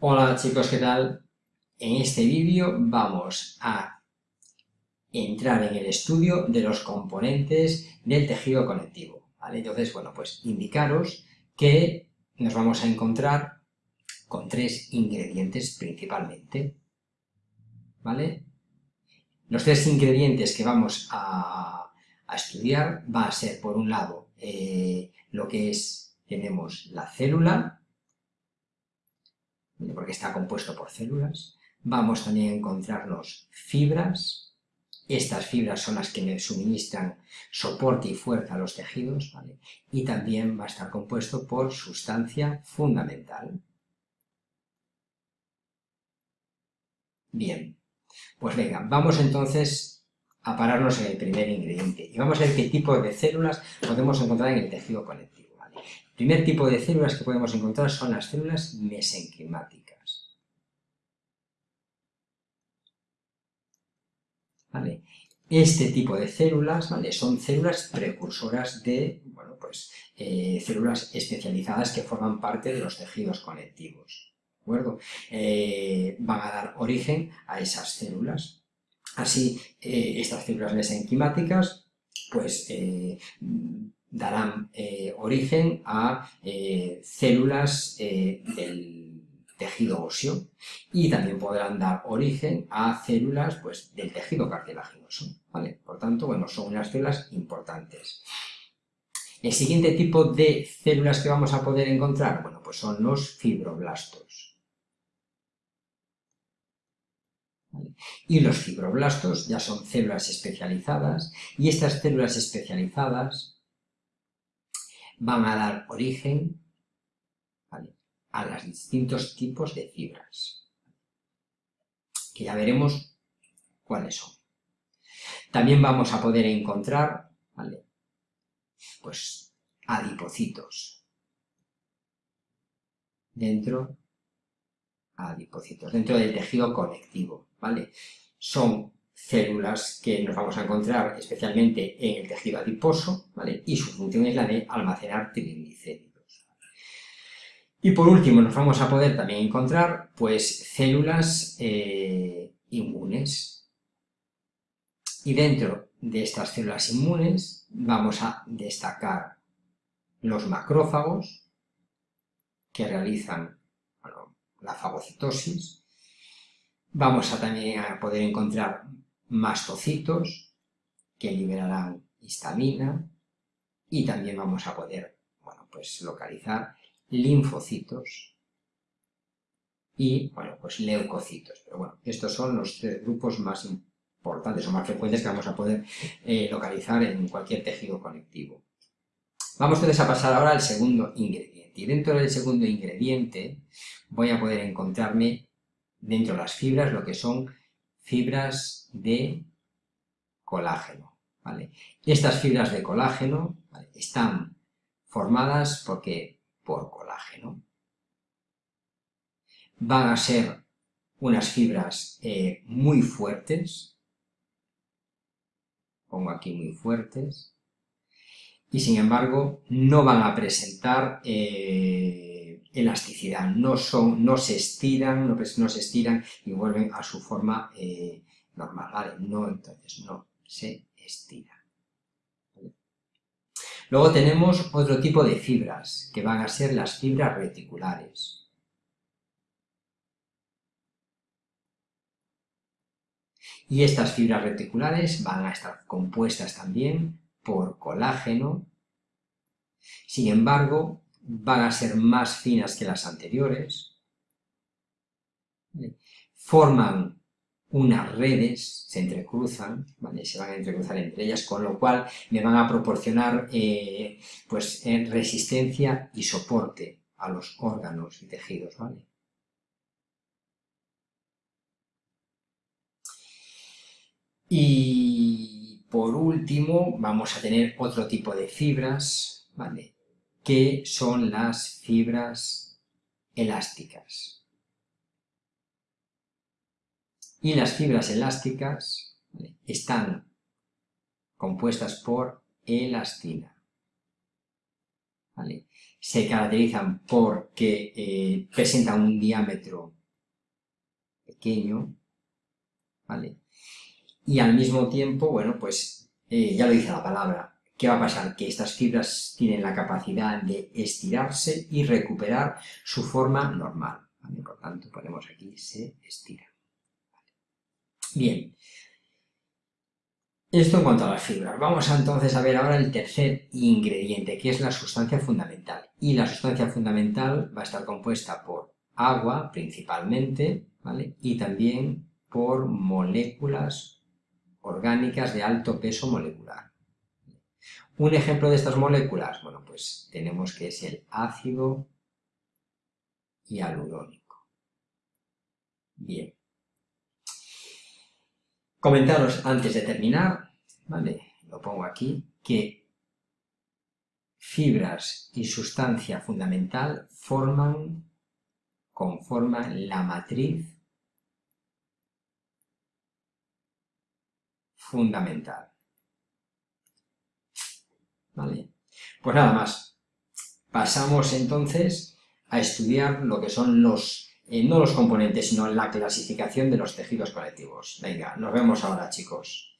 Hola chicos, ¿qué tal? En este vídeo vamos a entrar en el estudio de los componentes del tejido conectivo, ¿vale? Entonces, bueno, pues indicaros que nos vamos a encontrar con tres ingredientes principalmente, ¿vale? Los tres ingredientes que vamos a, estudiar va a ser, por un lado, eh, lo que es, tenemos la célula, porque está compuesto por células. Vamos también a encontrarnos fibras. Estas fibras son las que me suministran soporte y fuerza a los tejidos, Y también va a estar compuesto por sustancia fundamental. Bien, pues venga, vamos entonces a pararnos en el primer ingrediente y vamos a ver qué tipo de células podemos encontrar en el tejido conectivo. El primer tipo de células que podemos encontrar son las células mesenquimáticas. Este tipo de células son células precursoras de pues, eh, células especializadas que forman parte de los tejidos conectivos. Eh, van a dar origen a esas células. Así, eh, estas células mesenquimáticas pues, darán eh, origen a eh, células eh, del tejido óseo y también podrán dar origen a células pues, del tejido cartilaginoso. ¿vale? Por tanto, bueno, son unas células importantes. El siguiente tipo de células que vamos a poder encontrar, bueno, pues son los fibroblastos. Y los fibroblastos ya son células especializadas y estas células especializadas van a dar origen a los distintos tipos de fibras, que ya veremos cuáles son. También vamos a poder encontrar, pues, adipocitos dentro adipocitos, dentro del tejido conectivo, ¿vale? Son células que nos vamos a encontrar especialmente en el tejido adiposo, ¿vale? y su función es la de almacenar triglicéridos. Y por último nos vamos a poder también encontrar pues, células eh, inmunes. Y dentro de estas células inmunes vamos a destacar los macrófagos, que realizan la fagocitosis. Vamos a también a poder encontrar mastocitos que liberarán histamina y también vamos a poder bueno, pues localizar linfocitos y bueno, pues leucocitos. Pero bueno, estos son los tres grupos más importantes o más frecuentes que vamos a poder eh, localizar en cualquier tejido conectivo. Vamos entonces a pasar ahora al segundo ingrediente. Y dentro del segundo ingrediente voy a poder encontrarme dentro de las fibras lo que son fibras de colágeno. ¿vale? Estas fibras de colágeno están formadas porque, por colágeno. Van a ser unas fibras eh, muy fuertes, pongo aquí muy fuertes, y sin embargo no van a presentar eh, elasticidad, no, son, no se estiran, no, se estiran y vuelven a su forma eh, normal. No, entonces no se estira. Luego tenemos otro tipo de fibras, que van a ser las fibras reticulares. Y estas fibras reticulares van a estar compuestas también por colágeno, sin embargo, van a ser más finas que las anteriores, forman unas redes, se entrecruzan, se van a entrecruzar entre ellas, con lo cual me van a proporcionar eh, pues, eh, resistencia y soporte a los órganos y tejidos. ¿vale? Y último vamos a tener otro tipo de fibras, ¿vale? que son las fibras elásticas. Y las fibras elásticas están compuestas por elastina. ¿vale? Se caracterizan porque eh, presentan un diámetro pequeño, ¿vale? Y al mismo tiempo, bueno, pues eh, ya lo dice la palabra, ¿qué va a pasar? Que estas fibras tienen la capacidad de estirarse y recuperar su forma normal. Por tanto, ponemos aquí, se estira. Bien, esto en cuanto a las fibras. Vamos entonces a ver ahora el tercer ingrediente, que es la sustancia fundamental. Y la sustancia fundamental va a estar compuesta por agua, principalmente, ¿vale? Y también por moléculas orgánicas de alto peso molecular. Un ejemplo de estas moléculas, bueno, pues tenemos que es el ácido hialurónico. Bien. Comentaros antes de terminar, ¿vale? Lo pongo aquí, que fibras y sustancia fundamental forman, conforman la matriz fundamental. ¿Vale? Pues nada más. Pasamos entonces a estudiar lo que son los eh, no los componentes, sino la clasificación de los tejidos conectivos. Venga, nos vemos ahora, chicos.